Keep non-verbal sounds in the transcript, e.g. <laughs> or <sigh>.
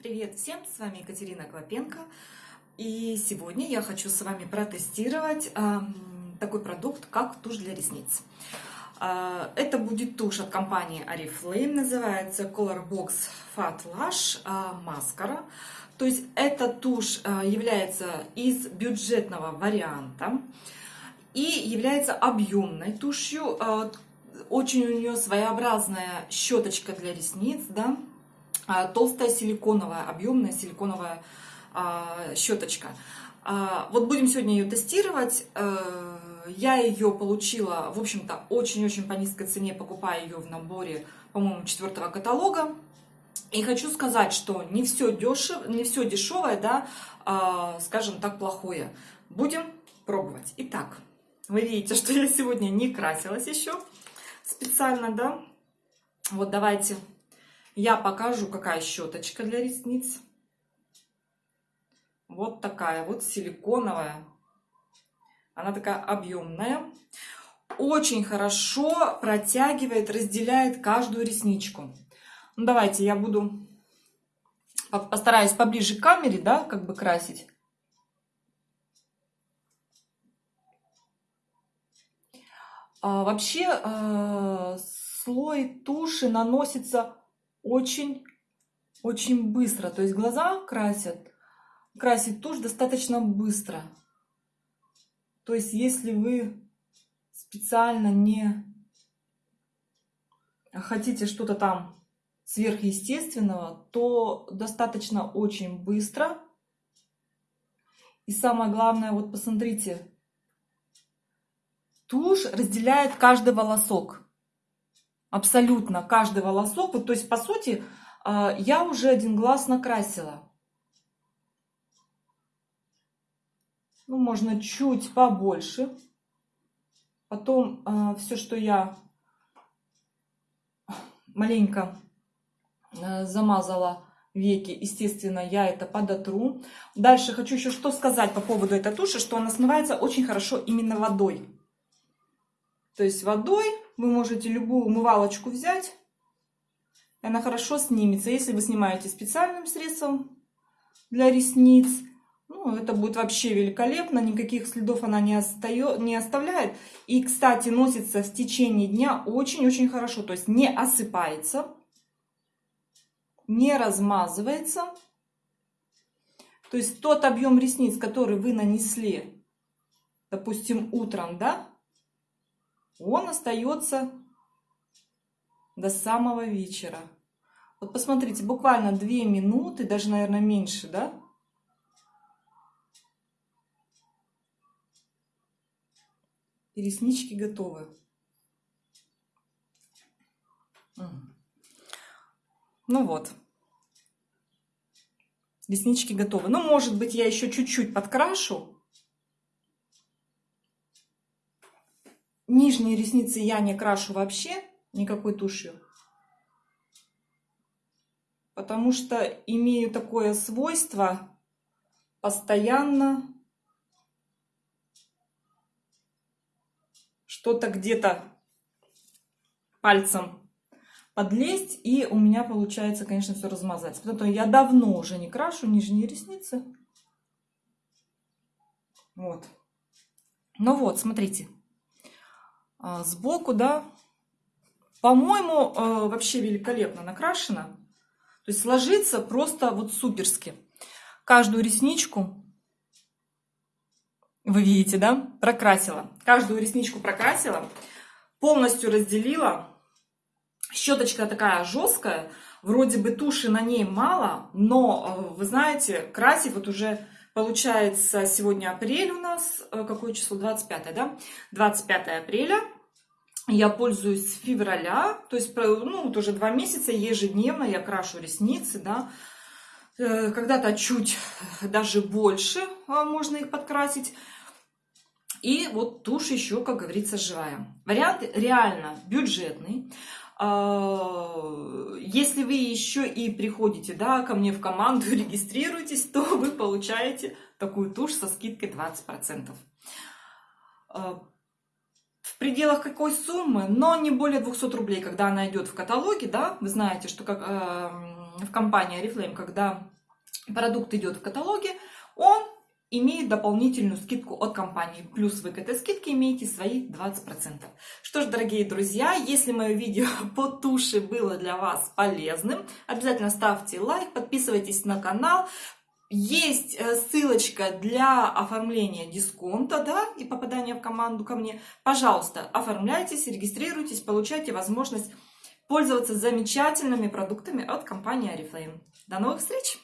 Привет всем, с вами Екатерина Клопенко. И сегодня я хочу с вами протестировать э, такой продукт, как тушь для ресниц. Э, это будет тушь от компании Oriflame, называется Color Box Fat Lash э. То есть эта тушь э, является из бюджетного варианта и является объемной тушью. Очень у нее своеобразная щеточка для ресниц, да, а, толстая силиконовая, объемная силиконовая а, щеточка. А, вот будем сегодня ее тестировать. Э, я ее получила, в общем-то, очень-очень по низкой цене, покупая ее в наборе, по-моему, четвертого каталога. И хочу сказать, что не все, дешев, не все дешевое, да, скажем так, плохое. Будем пробовать. Итак, вы видите, <laughs> что я сегодня не красилась еще специально, да. Вот давайте я покажу, какая щеточка для ресниц. Вот такая вот силиконовая. Она такая объемная. Очень хорошо протягивает, разделяет каждую ресничку. Ну, давайте я буду, постараюсь поближе к камере, да, как бы красить. А, вообще, э, слой туши наносится очень, очень быстро. То есть глаза красят, красить тушь достаточно быстро. То есть если вы специально не хотите что-то там сверхъестественного, то достаточно очень быстро. И самое главное, вот посмотрите, тушь разделяет каждый волосок. Абсолютно каждый волосок. Вот, то есть, по сути, а, я уже один глаз накрасила. Ну, можно чуть побольше. Потом а, все, что я маленько а, замазала веки, естественно, я это подотру. Дальше хочу еще что сказать по поводу этой туши, что она смывается очень хорошо именно водой. То есть водой вы можете любую умывалочку взять, она хорошо снимется. Если вы снимаете специальным средством для ресниц, ну, это будет вообще великолепно, никаких следов она не, остает, не оставляет. И, кстати, носится в течение дня очень-очень хорошо, то есть не осыпается, не размазывается. То есть тот объем ресниц, который вы нанесли, допустим, утром, да, он остается до самого вечера. Вот посмотрите, буквально 2 минуты, даже, наверное, меньше, да? И реснички готовы. Ну вот. Реснички готовы. Ну, может быть, я еще чуть-чуть подкрашу. Нижние ресницы я не крашу вообще никакой тушью. Потому что имею такое свойство постоянно что-то где-то пальцем подлезть, и у меня получается, конечно, все размазать. Поэтому я давно уже не крашу нижние ресницы. Вот. Ну вот, смотрите. А, сбоку, да, по-моему, а, вообще великолепно накрашена. То есть ложится просто вот суперски. Каждую ресничку, вы видите, да, прокрасила. Каждую ресничку прокрасила, полностью разделила. Щеточка такая жесткая, вроде бы туши на ней мало, но, а, вы знаете, красить вот уже Получается, сегодня апрель у нас, э, какое число? 25, да? 25 апреля. Я пользуюсь февраля, то есть, ну, вот уже два месяца ежедневно я крашу ресницы, да. Э, когда-то чуть даже больше а, можно их подкрасить. И вот тушь еще, как говорится, живая. Вариант реально бюджетный. А, если вы еще и приходите да, ко мне в команду, <laughs> регистрируетесь, то вы получаете такую тушь со скидкой 20%. А, в пределах какой суммы, но не более 200 рублей, когда она идет в каталоге, да, вы знаете, что как, э, в компании Oriflame, когда продукт идет в каталоге, он имеет дополнительную скидку от компании. Плюс вы к этой скидке имеете свои 20%. Что ж, дорогие друзья, если мое видео <laughs> по туши было для вас полезным, обязательно ставьте лайк, подписывайтесь на канал. Есть э, ссылочка для оформления дисконта, да, и попадания в команду ко мне. Пожалуйста, оформляйтесь, регистрируйтесь, получайте возможность пользоваться замечательными продуктами от компании Oriflame. До новых встреч!